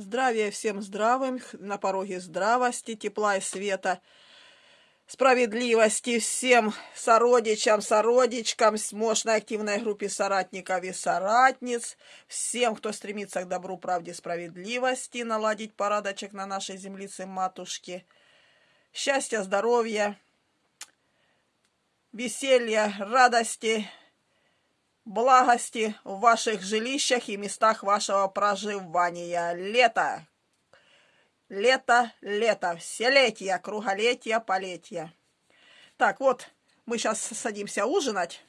Здравия всем здравым, на пороге здравости, тепла и света, справедливости всем сородичам, сородичкам, мощной активной группе соратников и соратниц, всем, кто стремится к добру, правде, справедливости, наладить порядочек на нашей землице матушки, счастья, здоровья, веселья, радости, благости в ваших жилищах и местах вашего проживания. Лето! Лето, лето, вселетие, круголетие, полетие. Так, вот, мы сейчас садимся ужинать.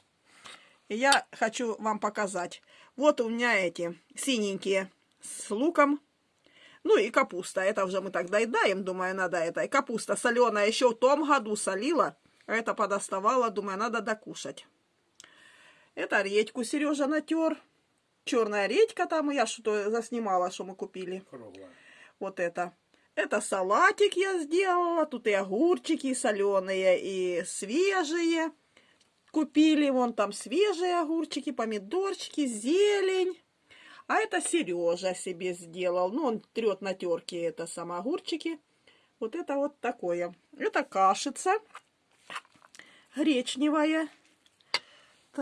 И я хочу вам показать. Вот у меня эти синенькие с луком. Ну и капуста. Это уже мы так доедаем, думаю, надо это. И капуста соленая еще в том году солила. А это подоставала, думаю, надо докушать. Это редьку Сережа натер. Черная редька там, я что-то заснимала, что мы купили. Круглая. Вот это. Это салатик я сделала. Тут и огурчики соленые, и свежие. Купили вон там свежие огурчики, помидорчики, зелень. А это Сережа себе сделал. Ну, он трет на терке это сам огурчики. Вот это вот такое. Это кашица гречневая.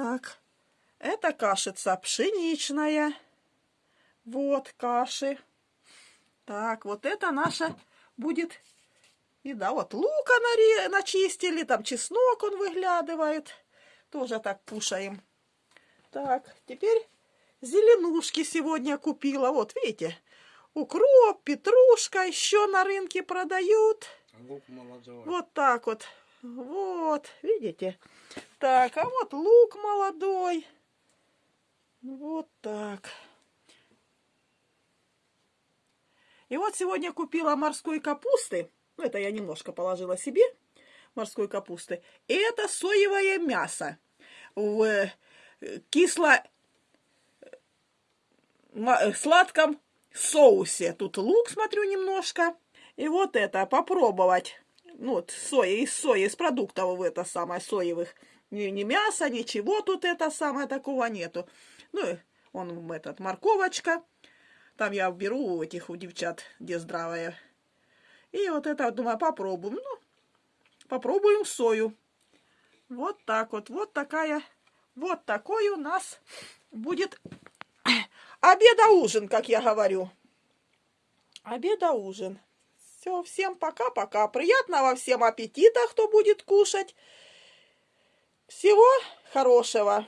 Так, это кашица пшеничная. Вот каши. Так, вот это наша будет и да, Вот лука начистили, там чеснок он выглядывает. Тоже так кушаем. Так, теперь зеленушки сегодня купила. Вот, видите, укроп, петрушка еще на рынке продают. Лук молодой. Вот так вот. Вот, видите? Так, а вот лук молодой. Вот так. И вот сегодня купила морской капусты. Ну, это я немножко положила себе морской капусты. И это соевое мясо в э, кисло э, сладком соусе. Тут лук, смотрю, немножко. И вот это попробовать ну, вот, соя, из сои, из продуктов это самое, соевых. Ни, ни мяса, ничего тут это самое такого нету. Ну, он этот, морковочка. Там я беру у этих, у девчат, где здравая. И вот это, думаю, попробуем. Ну, попробуем сою. Вот так вот, вот такая, вот такой у нас будет обеда-ужин, как я говорю. Обеда-ужин. Все, всем пока-пока. Приятного всем аппетита, кто будет кушать. Всего хорошего.